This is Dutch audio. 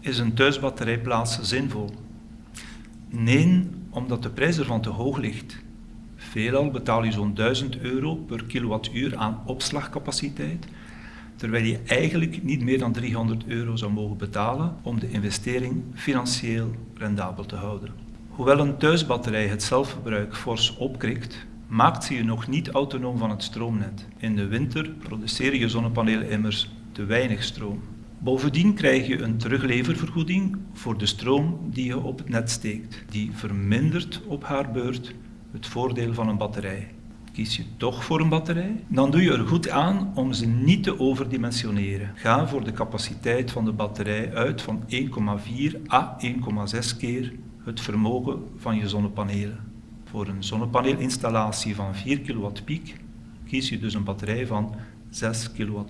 Is een thuisbatterijplaats zinvol? Nee, omdat de prijs ervan te hoog ligt. Veelal betaal je zo'n 1000 euro per kilowattuur aan opslagcapaciteit, terwijl je eigenlijk niet meer dan 300 euro zou mogen betalen om de investering financieel rendabel te houden. Hoewel een thuisbatterij het zelfverbruik fors opkrikt, maakt ze je nog niet autonoom van het stroomnet. In de winter produceren je zonnepanelen immers te weinig stroom. Bovendien krijg je een terugleververgoeding voor de stroom die je op het net steekt. Die vermindert op haar beurt het voordeel van een batterij. Kies je toch voor een batterij? Dan doe je er goed aan om ze niet te overdimensioneren. Ga voor de capaciteit van de batterij uit van 1,4 à 1,6 keer het vermogen van je zonnepanelen. Voor een zonnepaneelinstallatie van 4 kW piek kies je dus een batterij van 6 kWh.